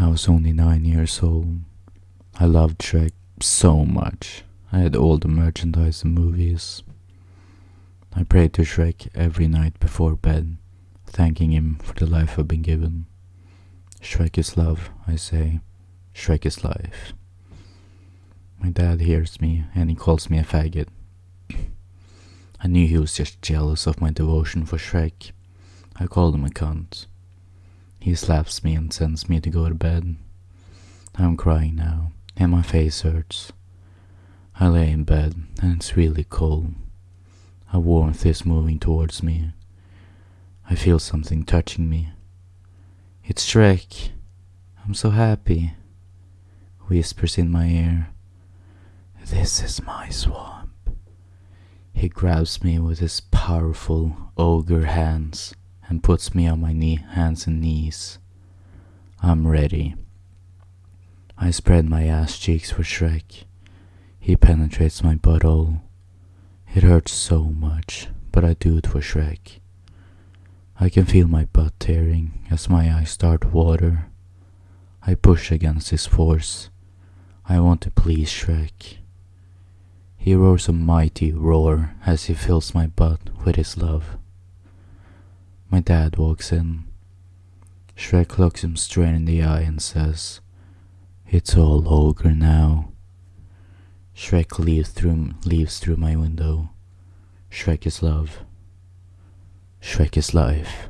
I was only nine years old. I loved Shrek so much. I had all the merchandise and movies. I prayed to Shrek every night before bed, thanking him for the life I've been given. Shrek is love, I say. Shrek is life. My dad hears me and he calls me a faggot. I knew he was just jealous of my devotion for Shrek. I called him a cunt. He slaps me and sends me to go to bed. I'm crying now, and my face hurts. I lay in bed, and it's really cold. A warmth is moving towards me. I feel something touching me. It's Shrek. I'm so happy. Whispers in my ear. This is my swamp. He grabs me with his powerful ogre hands and puts me on my knee, hands and knees. I'm ready. I spread my ass cheeks for Shrek. He penetrates my butthole. It hurts so much, but I do it for Shrek. I can feel my butt tearing as my eyes start water. I push against his force. I want to please Shrek. He roars a mighty roar as he fills my butt with his love. My dad walks in. Shrek looks him straight in the eye and says, It's all ogre now. Shrek leaves through, leaves through my window. Shrek is love. Shrek is life.